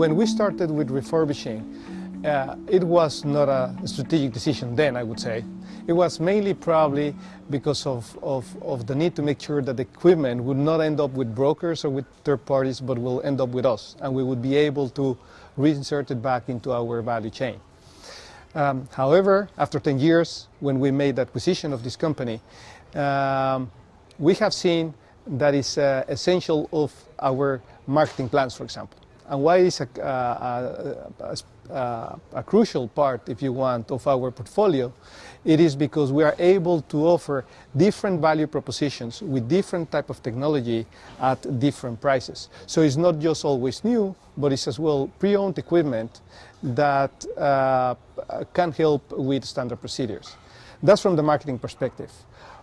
when we started with refurbishing, uh, it was not a strategic decision then, I would say. It was mainly probably because of, of, of, the need to make sure that the equipment would not end up with brokers or with third parties, but will end up with us, and we would be able to reinsert it back into our value chain. Um, however, after 10 years, when we made the acquisition of this company, um, we have seen that is uh, essential of our marketing plans, for example. And why is a, a, a, a, crucial part, if you want, of our portfolio? It is because we are able to offer different value propositions with different type of technology at different prices. So it's not just always new, but it's as well pre-owned equipment that uh, can help with standard procedures. That's from the marketing perspective.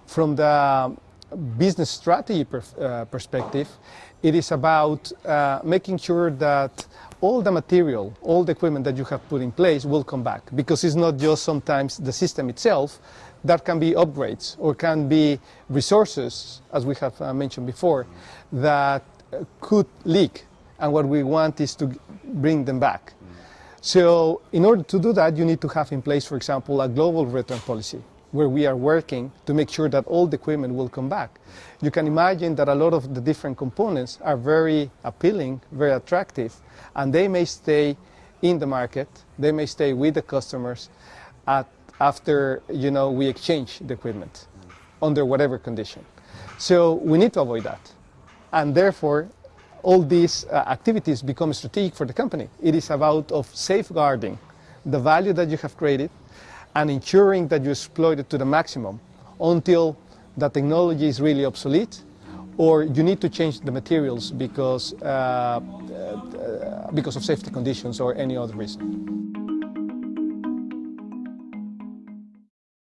From the business strategy per, uh, perspective, it is about uh, making sure that all the material, all the equipment that you have put in place will come back because it's not just sometimes the system itself, that can be upgrades or can be resources, as we have uh, mentioned before, that could leak and what we want is to bring them back. So in order to do that, you need to have in place, for example, a global return policy where we are working to make sure that all the equipment will come back. You can imagine that a lot of the different components are very appealing, very attractive, and they may stay in the market, they may stay with the customers at, after you know, we exchange the equipment under whatever condition. So we need to avoid that. And therefore, all these uh, activities become strategic for the company. It is about of safeguarding the value that you have created, and ensuring that you exploit it to the maximum until the technology is really obsolete or you need to change the materials because, uh, uh, because of safety conditions or any other reason.